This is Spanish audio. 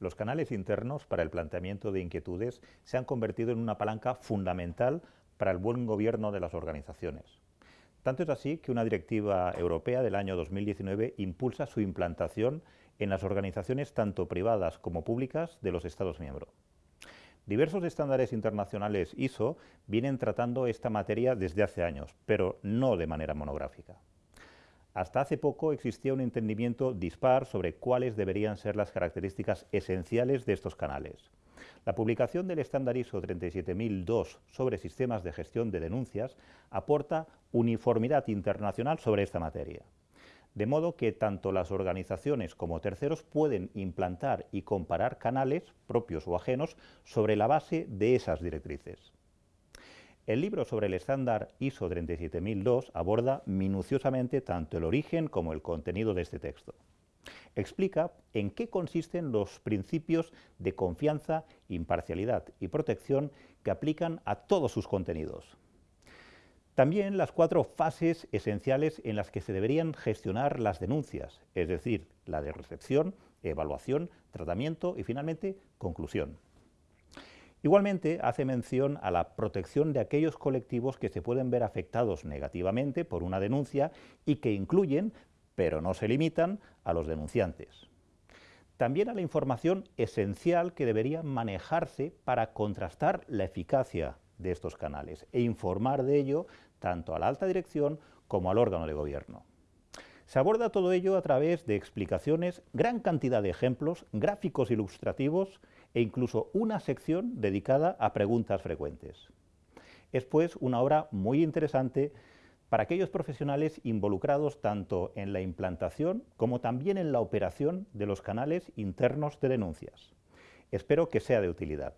Los canales internos para el planteamiento de inquietudes se han convertido en una palanca fundamental para el buen gobierno de las organizaciones. Tanto es así que una directiva europea del año 2019 impulsa su implantación en las organizaciones tanto privadas como públicas de los Estados miembros. Diversos estándares internacionales ISO vienen tratando esta materia desde hace años, pero no de manera monográfica. Hasta hace poco existía un entendimiento dispar sobre cuáles deberían ser las características esenciales de estos canales. La publicación del estándar ISO 37002 sobre sistemas de gestión de denuncias aporta uniformidad internacional sobre esta materia. De modo que tanto las organizaciones como terceros pueden implantar y comparar canales, propios o ajenos, sobre la base de esas directrices. El libro sobre el estándar ISO 37002 aborda minuciosamente tanto el origen como el contenido de este texto. Explica en qué consisten los principios de confianza, imparcialidad y protección que aplican a todos sus contenidos. También las cuatro fases esenciales en las que se deberían gestionar las denuncias, es decir, la de recepción, evaluación, tratamiento y finalmente conclusión. Igualmente, hace mención a la protección de aquellos colectivos que se pueden ver afectados negativamente por una denuncia y que incluyen, pero no se limitan, a los denunciantes. También a la información esencial que debería manejarse para contrastar la eficacia de estos canales e informar de ello tanto a la alta dirección como al órgano de gobierno. Se aborda todo ello a través de explicaciones, gran cantidad de ejemplos, gráficos ilustrativos e incluso una sección dedicada a preguntas frecuentes. Es pues una obra muy interesante para aquellos profesionales involucrados tanto en la implantación como también en la operación de los canales internos de denuncias. Espero que sea de utilidad.